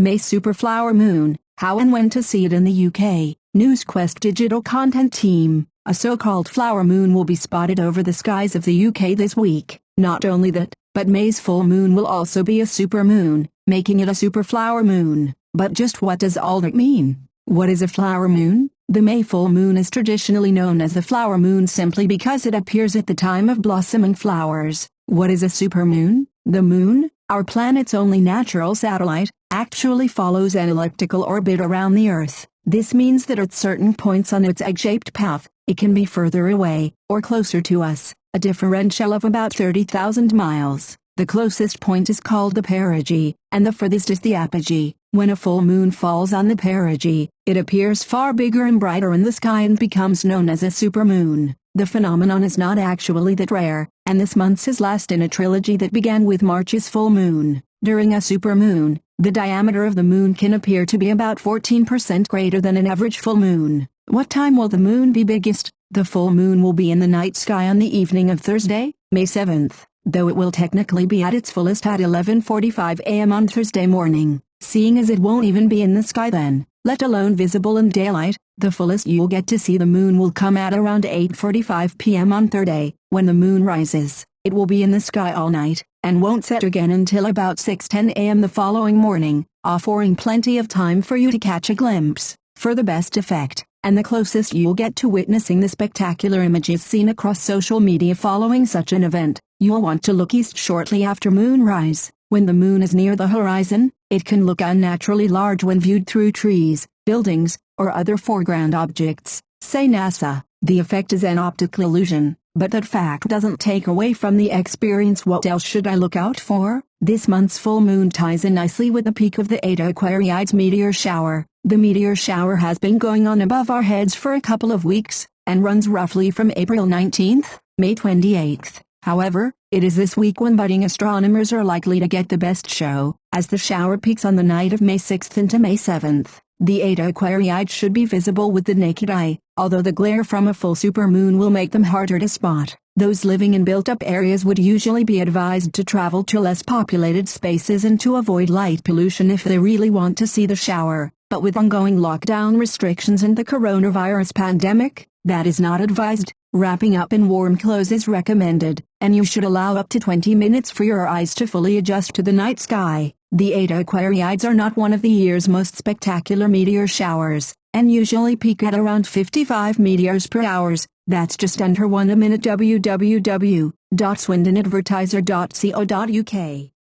May Superflower Moon, how and when to see it in the UK. NewsQuest digital content team, a so-called flower moon will be spotted over the skies of the UK this week. Not only that, but May's full moon will also be a super moon, making it a superflower moon. But just what does all that mean? What is a flower moon? The May full moon is traditionally known as the flower moon simply because it appears at the time of blossoming flowers. What is a supermoon? The moon, our planet's only natural satellite, actually follows an elliptical orbit around the Earth. This means that at certain points on its egg-shaped path, it can be further away, or closer to us, a differential of about 30,000 miles. The closest point is called the perigee, and the furthest is the apogee. When a full moon falls on the perigee, it appears far bigger and brighter in the sky and becomes known as a supermoon. The phenomenon is not actually that rare, and this month's is last in a trilogy that began with March's full moon. During a supermoon, the diameter of the moon can appear to be about 14% greater than an average full moon. What time will the moon be biggest? The full moon will be in the night sky on the evening of Thursday, May 7th though it will technically be at its fullest at 11.45 am on Thursday morning, seeing as it won't even be in the sky then, let alone visible in daylight, the fullest you'll get to see the moon will come at around 8.45 pm on Thursday, when the moon rises. It will be in the sky all night, and won't set again until about 6.10 am the following morning, offering plenty of time for you to catch a glimpse, for the best effect and the closest you'll get to witnessing the spectacular images seen across social media following such an event. You'll want to look east shortly after moonrise. When the moon is near the horizon, it can look unnaturally large when viewed through trees, buildings, or other foreground objects, say NASA. The effect is an optical illusion, but that fact doesn't take away from the experience. What else should I look out for? This month's full moon ties in nicely with the peak of the Eta Aquariids meteor shower. The meteor shower has been going on above our heads for a couple of weeks, and runs roughly from April 19th, May 28th. However, it is this week when budding astronomers are likely to get the best show, as the shower peaks on the night of May 6th into May 7th. The Eta Aquariids should be visible with the naked eye, although the glare from a full supermoon will make them harder to spot. Those living in built-up areas would usually be advised to travel to less populated spaces and to avoid light pollution if they really want to see the shower but with ongoing lockdown restrictions and the coronavirus pandemic, that is not advised. Wrapping up in warm clothes is recommended, and you should allow up to 20 minutes for your eyes to fully adjust to the night sky. The Eta Aquariids are not one of the year's most spectacular meteor showers, and usually peak at around 55 meteors per hour. That's just under one a minute www.swindonadvertiser.co.uk